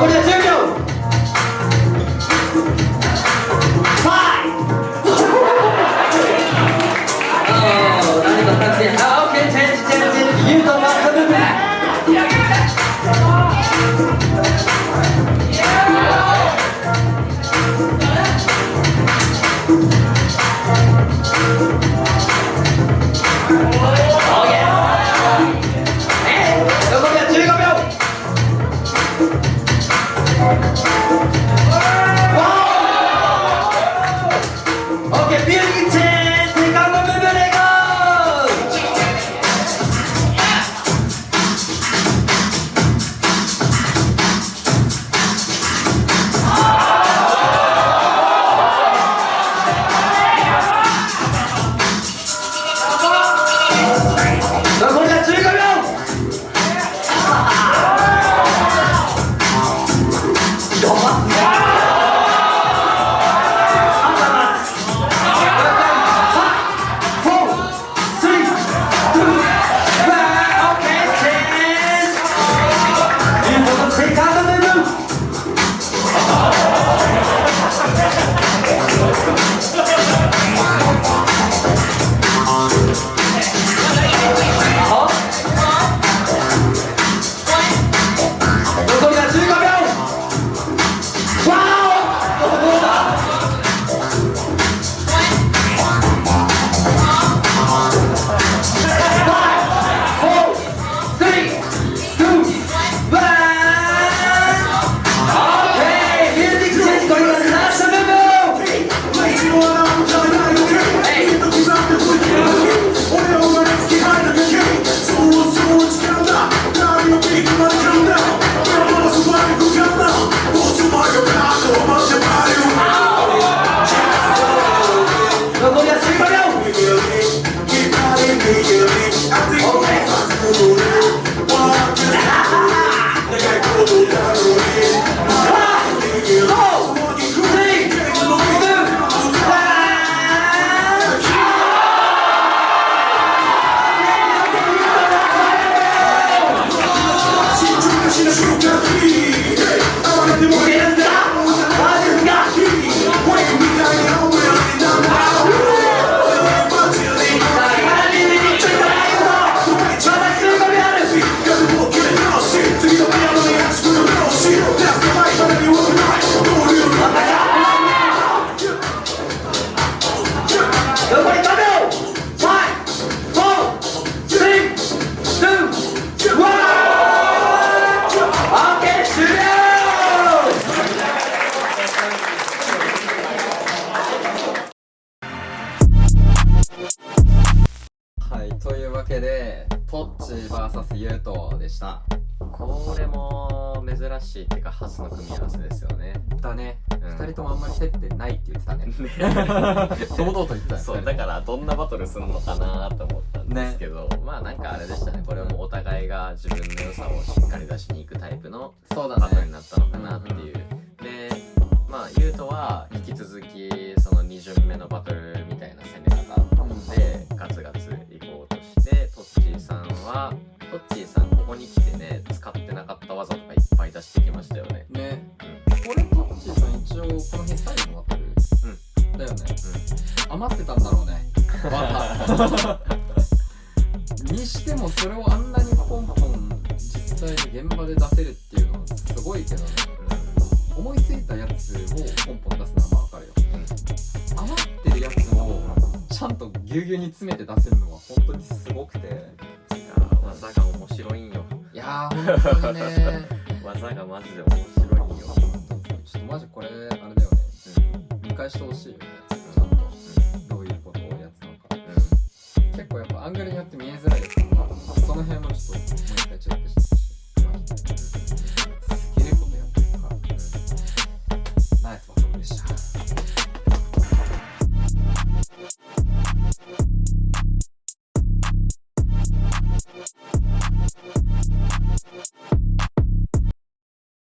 これけで、トッチ VS ユートでした。これも珍しいっていうか初の組み合わせですよね。だね、うん。二人ともあんまり接点ないって言ってたね。堂々と言ってたよそうだからどんなバトルするのかなと思ったんですけど、まあなんかあれでしたね。これはもうお互いが自分の良さをしっかり出しに行くタイプのそうだバトルにね。なったのかなっていう、でまあユウトは引き続きその2巡目のバトルにしてもそれをあんなにポンポン実際に現場で出せるっていうのはすごいけどね。思いついたやつをポンポン出すのはまあわかるよ。余ってるやつをちゃんとぎゅうぎゅうに詰めて出せるのは本当にすごくて。いやー技が面白いんよいやー、本当にね。技がマジで面白いんよ、ちょっとマジこれ、あれだよね。見返してほしいよね。結構やっぱアングルによって見えづらいですからその辺もちょっともう一回チェックして